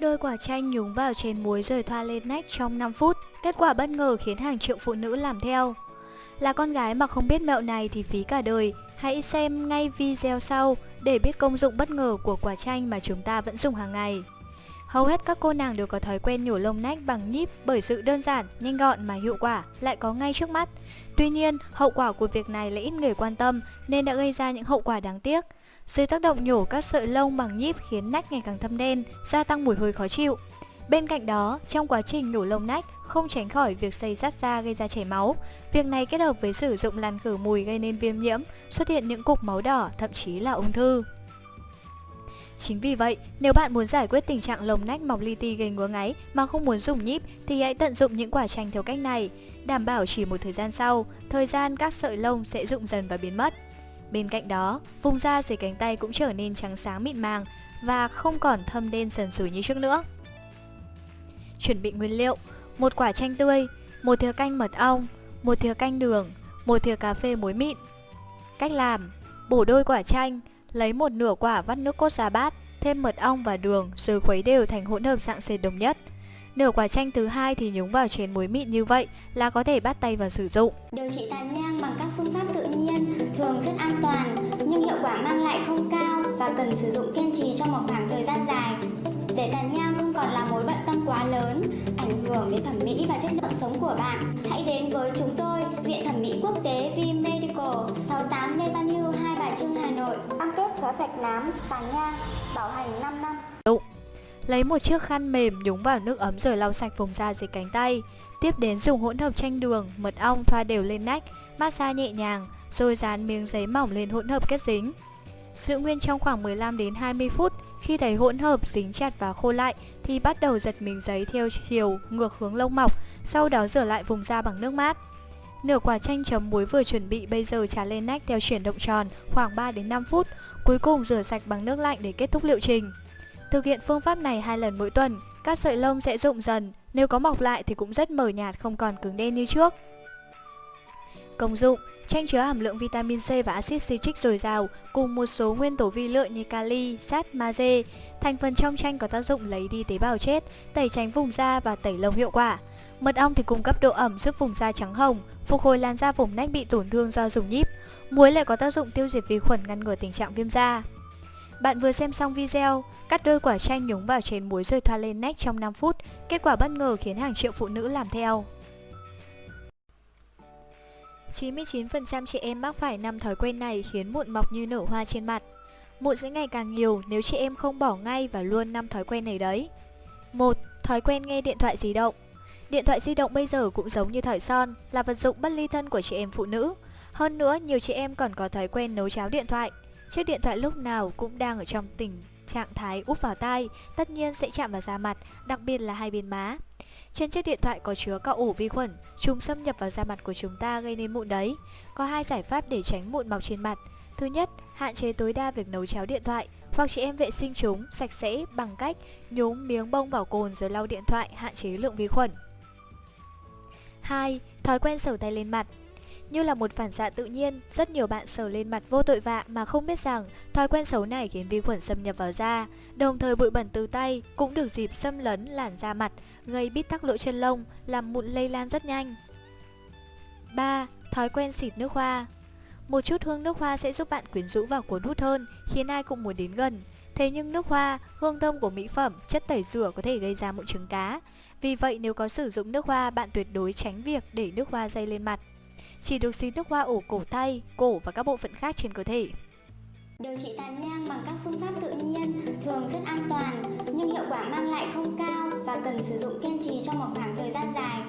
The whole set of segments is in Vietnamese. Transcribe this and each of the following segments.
Đôi quả chanh nhúng vào chén muối rồi thoa lên nách trong 5 phút. Kết quả bất ngờ khiến hàng triệu phụ nữ làm theo. Là con gái mà không biết mẹo này thì phí cả đời. Hãy xem ngay video sau để biết công dụng bất ngờ của quả chanh mà chúng ta vẫn dùng hàng ngày. Hầu hết các cô nàng đều có thói quen nhổ lông nách bằng nhíp bởi sự đơn giản, nhanh gọn mà hiệu quả lại có ngay trước mắt. Tuy nhiên, hậu quả của việc này lại ít người quan tâm nên đã gây ra những hậu quả đáng tiếc. Dưới tác động nhổ các sợi lông bằng nhíp khiến nách ngày càng thâm đen, gia tăng mùi hôi khó chịu. Bên cạnh đó, trong quá trình nhổ lông nách không tránh khỏi việc xây rát da gây ra chảy máu. Việc này kết hợp với sử dụng làn khử mùi gây nên viêm nhiễm, xuất hiện những cục máu đỏ, thậm chí là ung thư. Chính vì vậy, nếu bạn muốn giải quyết tình trạng lồng nách mọc li ti gây ngứa ngáy mà không muốn dùng nhíp thì hãy tận dụng những quả chanh theo cách này, đảm bảo chỉ một thời gian sau, thời gian các sợi lông sẽ rụng dần và biến mất. Bên cạnh đó, vùng da dưới cánh tay cũng trở nên trắng sáng mịn màng và không còn thâm đen sần sùi như trước nữa. Chuẩn bị nguyên liệu: một quả chanh tươi, một thìa canh mật ong, một thìa canh đường, một thìa cà phê muối mịn. Cách làm: bổ đôi quả chanh, lấy một nửa quả vắt nước cốt ra bát, thêm mật ong và đường rồi khuấy đều thành hỗn hợp dạng sệt đồng nhất. Nửa quả chanh thứ hai thì nhúng vào chén muối mịn như vậy là có thể bắt tay vào sử dụng. Điều trị tàn nhang bằng các phương pháp thường rất an toàn nhưng hiệu quả mang lại không cao và cần sử dụng kiên trì trong một khoảng thời gian dài. Để tàn nhang không còn là mối bận tâm quá lớn, ảnh hưởng đến thẩm mỹ và chất lượng sống của bạn, hãy đến với chúng tôi, Viện Thẩm mỹ Quốc tế V Medical, 68 Lê Văn Hưu, Hai Bà Trưng, Hà Nội. Cam kết xóa sạch nám, tàn nhang, bảo hành 5 năm. Lấy một chiếc khăn mềm nhúng vào nước ấm rồi lau sạch vùng da dưới cánh tay. Tiếp đến dùng hỗn hợp chanh đường, mật ong thoa đều lên nách, massage nhẹ nhàng, rồi dán miếng giấy mỏng lên hỗn hợp kết dính. Giữ nguyên trong khoảng 15 đến 20 phút, khi thấy hỗn hợp dính chặt và khô lại thì bắt đầu giật miếng giấy theo chiều ngược hướng lông mọc, sau đó rửa lại vùng da bằng nước mát. Nửa quả chanh chấm muối vừa chuẩn bị bây giờ trà lên nách theo chuyển động tròn khoảng 3 đến 5 phút, cuối cùng rửa sạch bằng nước lạnh để kết thúc liệu trình. Thực hiện phương pháp này hai lần mỗi tuần, các sợi lông sẽ rụng dần, nếu có mọc lại thì cũng rất mờ nhạt không còn cứng đen như trước. Công dụng Chanh chứa hàm lượng vitamin C và axit citric dồi dào cùng một số nguyên tố vi lượng như kali, sắt, magie. Thành phần trong chanh có tác dụng lấy đi tế bào chết, tẩy tránh vùng da và tẩy lông hiệu quả. Mật ong thì cung cấp độ ẩm giúp vùng da trắng hồng, phục hồi làn da vùng nách bị tổn thương do dùng nhíp. Muối lại có tác dụng tiêu diệt vi khuẩn ngăn ngừa tình trạng viêm da. Bạn vừa xem xong video, cắt đôi quả chanh nhúng vào chén muối rồi thoa lên nách trong 5 phút, kết quả bất ngờ khiến hàng triệu phụ nữ làm theo. 99% chị em mắc phải năm thói quen này khiến mụn mọc như nở hoa trên mặt. Mụn sẽ ngày càng nhiều nếu chị em không bỏ ngay và luôn năm thói quen này đấy. 1. Thói quen nghe điện thoại di động. Điện thoại di động bây giờ cũng giống như thỏi son, là vật dụng bất ly thân của chị em phụ nữ. Hơn nữa, nhiều chị em còn có thói quen nấu cháo điện thoại. Chiếc điện thoại lúc nào cũng đang ở trong tình trạng thái úp vào tai, tất nhiên sẽ chạm vào da mặt, đặc biệt là hai bên má. Trên chiếc điện thoại có chứa các ổ vi khuẩn, chúng xâm nhập vào da mặt của chúng ta gây nên mụn đấy. Có hai giải pháp để tránh mụn mọc trên mặt. Thứ nhất, hạn chế tối đa việc nấu cháo điện thoại, hoặc chị em vệ sinh chúng sạch sẽ bằng cách nhúng miếng bông vào cồn rồi lau điện thoại hạn chế lượng vi khuẩn. 2. Thói quen sờ tay lên mặt như là một phản xạ tự nhiên, rất nhiều bạn sờ lên mặt vô tội vạ mà không biết rằng thói quen xấu này khiến vi khuẩn xâm nhập vào da. Đồng thời bụi bẩn từ tay cũng được dịp xâm lấn làn da mặt, gây bít tắc lỗ chân lông, làm mụn lây lan rất nhanh. 3. Thói quen xịt nước hoa Một chút hương nước hoa sẽ giúp bạn quyến rũ và cuốn hút hơn, khiến ai cũng muốn đến gần. Thế nhưng nước hoa, hương thơm của mỹ phẩm, chất tẩy rửa có thể gây ra mụn trứng cá. Vì vậy nếu có sử dụng nước hoa, bạn tuyệt đối tránh việc để nước hoa dây lên mặt chỉ được xịt nước hoa ổ cổ tay, cổ và các bộ phận khác trên cơ thể. Điều trị tàn nhang bằng các phương pháp tự nhiên thường rất an toàn nhưng hiệu quả mang lại không cao và cần sử dụng kiên trì trong một khoảng thời gian dài.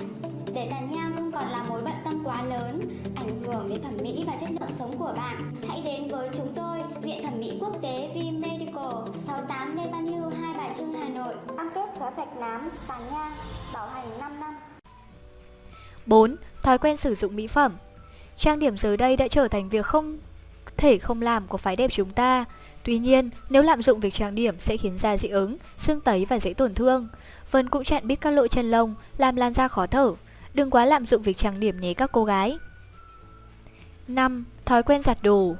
Để tàn nhang không còn là mối bận tâm quá lớn, ảnh hưởng đến thẩm mỹ và chất lượng sống của bạn, hãy đến với chúng tôi, Viện Thẩm mỹ Quốc tế V Medical, 68 Lê Văn Hưu, Hai Bà Trưng, Hà Nội. Cam kết xóa sạch nám, tàn nhang, bảo hành 5 năm. 4. Thói quen sử dụng mỹ phẩm Trang điểm giờ đây đã trở thành việc không thể không làm của phái đẹp chúng ta. Tuy nhiên, nếu lạm dụng việc trang điểm sẽ khiến da dị ứng, sưng tấy và dễ tổn thương. Vân cũng chặn biết các lỗ chân lông, làm làn da khó thở. Đừng quá lạm dụng việc trang điểm nhé các cô gái. 5. Thói quen giặt đồ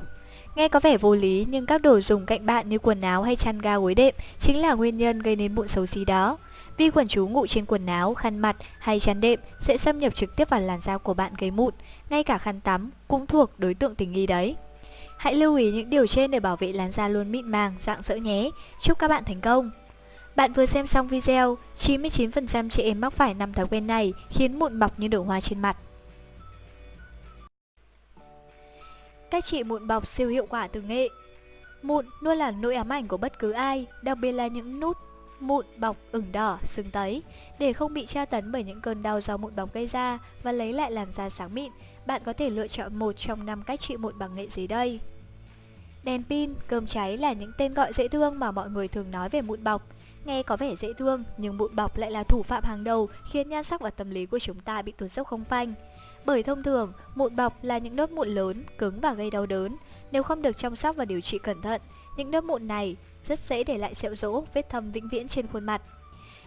Nghe có vẻ vô lý nhưng các đồ dùng cạnh bạn như quần áo hay chăn ga gối đệm chính là nguyên nhân gây nên mụn xấu xí đó. Vi khuẩn trú ngụ trên quần áo, khăn mặt hay chăn đệm sẽ xâm nhập trực tiếp vào làn da của bạn gây mụn, ngay cả khăn tắm cũng thuộc đối tượng tình nghi đấy. Hãy lưu ý những điều trên để bảo vệ làn da luôn mịn màng, dạng dỡ nhé. Chúc các bạn thành công! Bạn vừa xem xong video, 99% chị em mắc phải năm thói quen này khiến mụn bọc như đổ hoa trên mặt. Cách trị mụn bọc siêu hiệu quả từ nghệ Mụn luôn là nỗi ám ảnh của bất cứ ai, đặc biệt là những nút mụn bọc ửng đỏ, sưng tấy. Để không bị tra tấn bởi những cơn đau do mụn bọc gây ra và lấy lại làn da sáng mịn, bạn có thể lựa chọn một trong năm cách trị mụn bằng nghệ dưới đây. Đèn pin, cơm cháy là những tên gọi dễ thương mà mọi người thường nói về mụn bọc. Nghe có vẻ dễ thương, nhưng mụn bọc lại là thủ phạm hàng đầu khiến nhan sắc và tâm lý của chúng ta bị tụt dốc không phanh. Bởi thông thường, mụn bọc là những nốt mụn lớn, cứng và gây đau đớn. Nếu không được chăm sóc và điều trị cẩn thận, những nốt mụn này rất dễ để lại sẹo rỗ, vết thâm vĩnh viễn trên khuôn mặt.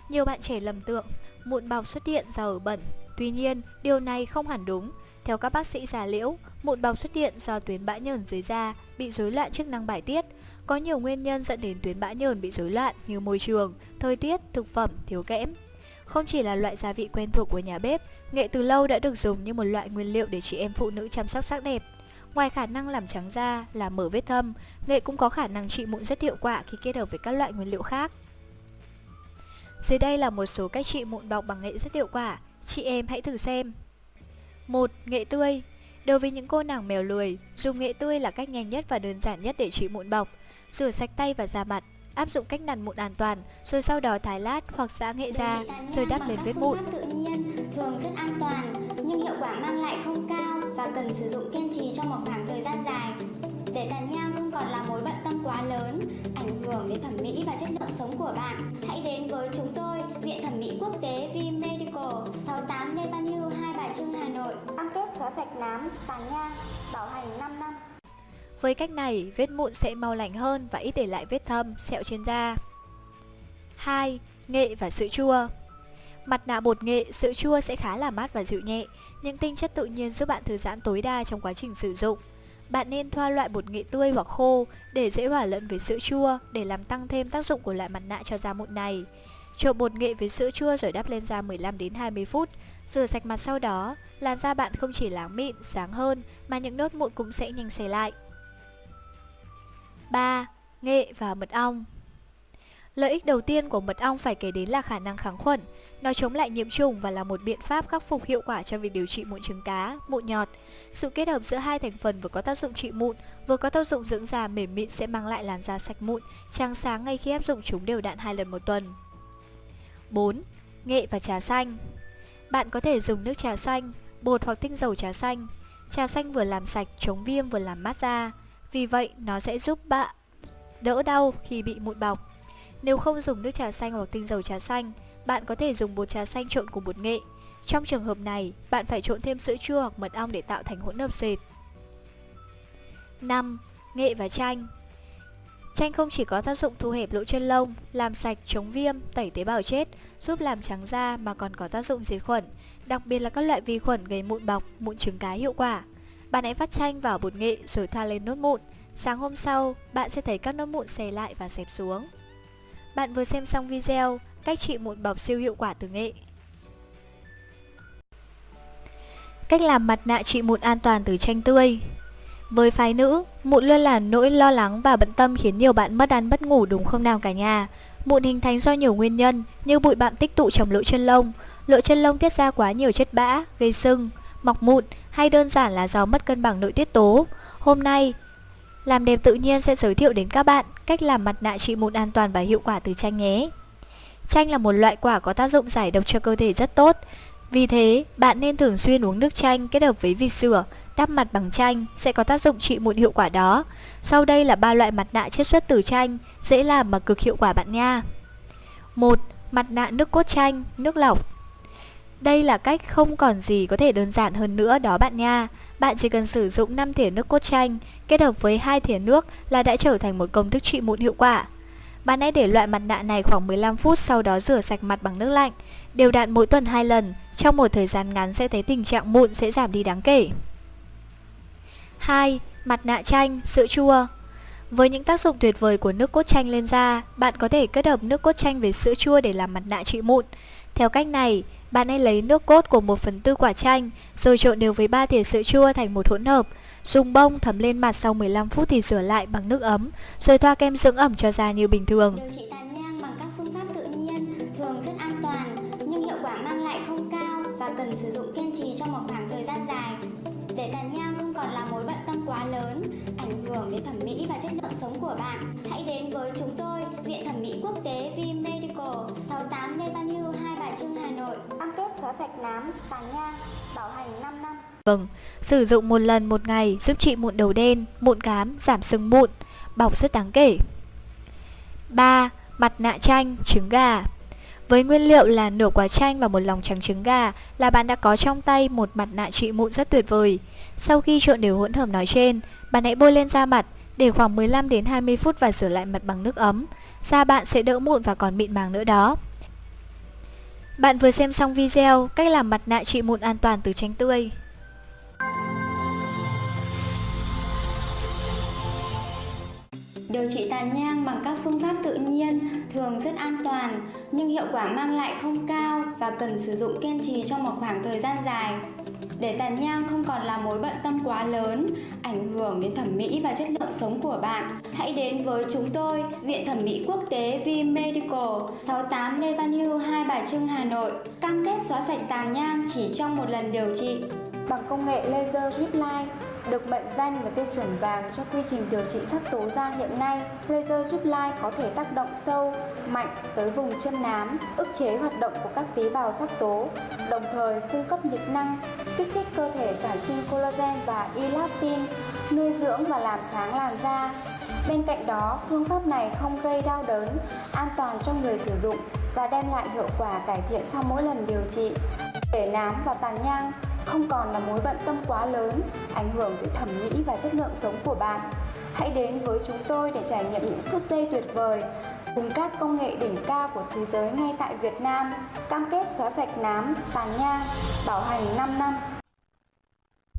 Nhiều bạn trẻ lầm tưởng mụn bọc xuất hiện do ở bẩn. Tuy nhiên, điều này không hẳn đúng. Theo các bác sĩ già liễu, mụn bọc xuất hiện do tuyến bã nhờn dưới da bị rối loạn chức năng bài tiết. Có nhiều nguyên nhân dẫn đến tuyến bã nhờn bị rối loạn như môi trường, thời tiết, thực phẩm, thiếu kẽm. Không chỉ là loại gia vị quen thuộc của nhà bếp, nghệ từ lâu đã được dùng như một loại nguyên liệu để chị em phụ nữ chăm sóc sắc đẹp. Ngoài khả năng làm trắng da, làm mở vết thâm, nghệ cũng có khả năng trị mụn rất hiệu quả khi kết hợp với các loại nguyên liệu khác. Dưới đây là một số cách trị mụn bọc bằng nghệ rất hiệu quả, chị em hãy thử xem. 1. Nghệ tươi Đối với những cô nàng mèo lười, dùng nghệ tươi là cách nhanh nhất và đơn giản nhất để trị mụn bọc. Rửa sạch tay và da mặt, áp dụng cách nặn mụn an toàn, rồi sau đó thái lát hoặc giã nghệ ra, rồi đắp lên vết mụn. tự nhiên thường rất an toàn, nhưng hiệu quả mang lại và cần sử dụng kiên trì trong một khoảng thời gian dài. Để tàn nhang không còn là mối bận tâm quá lớn, ảnh hưởng đến thẩm mỹ và chất lượng sống của bạn, hãy đến với chúng tôi, Viện Thẩm mỹ Quốc tế V Medical, 68 Lê Văn Hưu, Hai Bà Trưng, Hà Nội. Cam kết xóa sạch nám, tàn nhang, bảo hành 5 năm. Với cách này, vết mụn sẽ mau lành hơn và ít để lại vết thâm, sẹo trên da. 2. Nghệ và sữa chua Mặt nạ bột nghệ, sữa chua sẽ khá là mát và dịu nhẹ, những tinh chất tự nhiên giúp bạn thư giãn tối đa trong quá trình sử dụng. Bạn nên thoa loại bột nghệ tươi hoặc khô để dễ hòa lẫn với sữa chua để làm tăng thêm tác dụng của loại mặt nạ cho da mụn này. Trộn bột nghệ với sữa chua rồi đắp lên da 15 đến 20 phút, rửa sạch mặt sau đó, làn da bạn không chỉ láng mịn, sáng hơn mà những nốt mụn cũng sẽ nhanh xẻ lại. 3. Nghệ và mật ong Lợi ích đầu tiên của mật ong phải kể đến là khả năng kháng khuẩn. Nó chống lại nhiễm trùng và là một biện pháp khắc phục hiệu quả cho việc điều trị mụn trứng cá, mụn nhọt. Sự kết hợp giữa hai thành phần vừa có tác dụng trị mụn, vừa có tác dụng dưỡng da mềm mịn sẽ mang lại làn da sạch mụn, trắng sáng ngay khi áp dụng chúng đều đặn hai lần một tuần. 4. Nghệ và trà xanh Bạn có thể dùng nước trà xanh, bột hoặc tinh dầu trà xanh. Trà xanh vừa làm sạch, chống viêm vừa làm mát da. Vì vậy, nó sẽ giúp bạn đỡ đau khi bị mụn bọc. Nếu không dùng nước trà xanh hoặc tinh dầu trà xanh, bạn có thể dùng bột trà xanh trộn cùng bột nghệ. Trong trường hợp này, bạn phải trộn thêm sữa chua hoặc mật ong để tạo thành hỗn hợp sệt. 5. Nghệ và chanh Chanh không chỉ có tác dụng thu hẹp lỗ chân lông, làm sạch, chống viêm, tẩy tế bào chết, giúp làm trắng da mà còn có tác dụng diệt khuẩn, đặc biệt là các loại vi khuẩn gây mụn bọc, mụn trứng cá hiệu quả. Bạn hãy vắt chanh vào bột nghệ rồi thoa lên nốt mụn. Sáng hôm sau, bạn sẽ thấy các nốt mụn xè lại và xẹp xuống. Bạn vừa xem xong video cách trị mụn bọc siêu hiệu quả từ nghệ. Cách làm mặt nạ trị mụn an toàn từ chanh tươi. Với phái nữ, mụn luôn là nỗi lo lắng và bận tâm khiến nhiều bạn mất ăn mất ngủ đúng không nào cả nhà. Mụn hình thành do nhiều nguyên nhân như bụi bặm tích tụ trong lỗ chân lông. Lỗ chân lông tiết ra quá nhiều chất bã, gây sưng, mọc mụn hay đơn giản là do mất cân bằng nội tiết tố. Hôm nay, làm đẹp tự nhiên sẽ giới thiệu đến các bạn cách làm mặt nạ trị mụn an toàn và hiệu quả từ chanh nhé. Chanh là một loại quả có tác dụng giải độc cho cơ thể rất tốt. Vì thế, bạn nên thường xuyên uống nước chanh kết hợp với vịt sữa, đắp mặt bằng chanh sẽ có tác dụng trị mụn hiệu quả đó. Sau đây là ba loại mặt nạ chiết xuất từ chanh, dễ làm mà cực hiệu quả bạn nha. 1. Mặt nạ nước cốt chanh, nước lọc. Đây là cách không còn gì có thể đơn giản hơn nữa đó bạn nha. Bạn chỉ cần sử dụng 5 thìa nước cốt chanh kết hợp với hai thìa nước là đã trở thành một công thức trị mụn hiệu quả. Bạn hãy để loại mặt nạ này khoảng 15 phút sau đó rửa sạch mặt bằng nước lạnh. Đều đặn mỗi tuần 2 lần, trong một thời gian ngắn sẽ thấy tình trạng mụn sẽ giảm đi đáng kể. 2. Mặt nạ chanh, sữa chua Với những tác dụng tuyệt vời của nước cốt chanh lên da, bạn có thể kết hợp nước cốt chanh với sữa chua để làm mặt nạ trị mụn. Theo cách này, bạn hãy lấy nước cốt của 1 phần tư quả chanh, rồi trộn đều với 3 thìa sữa chua thành một hỗn hợp. Dùng bông thấm lên mặt sau 15 phút thì rửa lại bằng nước ấm, rồi thoa kem dưỡng ẩm cho da như bình thường. Điều trị tàn nhang bằng các phương pháp tự nhiên thường rất an toàn, nhưng hiệu quả mang lại không cao và cần sử dụng kiên trì trong một khoảng thời gian dài. Để tàn nhang không còn là mối bận tâm quá lớn, ảnh hưởng đến thẩm mỹ và chất lượng sống của bạn, nám, tàn nhang, bảo hành 5 năm. Vâng, sử dụng một lần một ngày giúp trị mụn đầu đen, mụn cám, giảm sưng mụn, bọc rất đáng kể. 3. Mặt nạ chanh, trứng gà với nguyên liệu là nửa quả chanh và một lòng trắng trứng gà là bạn đã có trong tay một mặt nạ trị mụn rất tuyệt vời. Sau khi trộn đều hỗn hợp nói trên, bạn hãy bôi lên da mặt để khoảng 15 đến 20 phút và rửa lại mặt bằng nước ấm. Da bạn sẽ đỡ mụn và còn mịn màng nữa đó. Bạn vừa xem xong video cách làm mặt nạ trị mụn an toàn từ chanh tươi. Điều trị tàn nhang bằng các phương pháp tự nhiên thường rất an toàn, nhưng hiệu quả mang lại không cao và cần sử dụng kiên trì trong một khoảng thời gian dài. Để tàn nhang không còn là mối bận tâm quá lớn, ảnh hưởng đến thẩm mỹ và chất lượng sống của bạn, hãy đến với chúng tôi, Viện Thẩm mỹ Quốc tế V Medical, 68 Lê Văn Hưu, Hai Bà Trưng, Hà Nội. Cam kết xóa sạch tàn nhang chỉ trong một lần điều trị bằng công nghệ laser drip line được mệnh danh là tiêu chuẩn vàng cho quy trình điều trị sắc tố da hiện nay. Laser Drip Line có thể tác động sâu, mạnh tới vùng chân nám, ức chế hoạt động của các tế bào sắc tố, đồng thời cung cấp nhiệt năng, kích thích cơ thể sản sinh collagen và elastin, nuôi dưỡng và làm sáng làn da. Bên cạnh đó, phương pháp này không gây đau đớn, an toàn cho người sử dụng và đem lại hiệu quả cải thiện sau mỗi lần điều trị. Để nám và tàn nhang không còn là mối bận tâm quá lớn, ảnh hưởng tới thẩm mỹ và chất lượng sống của bạn. Hãy đến với chúng tôi để trải nghiệm những phút giây tuyệt vời cùng các công nghệ đỉnh cao của thế giới ngay tại Việt Nam, cam kết xóa sạch nám, tàn nhang, bảo hành 5 năm.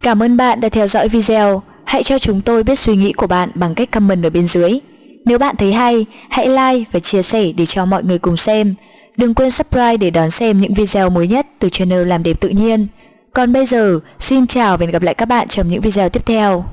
Cảm ơn bạn đã theo dõi video. Hãy cho chúng tôi biết suy nghĩ của bạn bằng cách comment ở bên dưới. Nếu bạn thấy hay, hãy like và chia sẻ để cho mọi người cùng xem. Đừng quên subscribe để đón xem những video mới nhất từ channel Làm đẹp tự nhiên. Còn bây giờ, xin chào và hẹn gặp lại các bạn trong những video tiếp theo.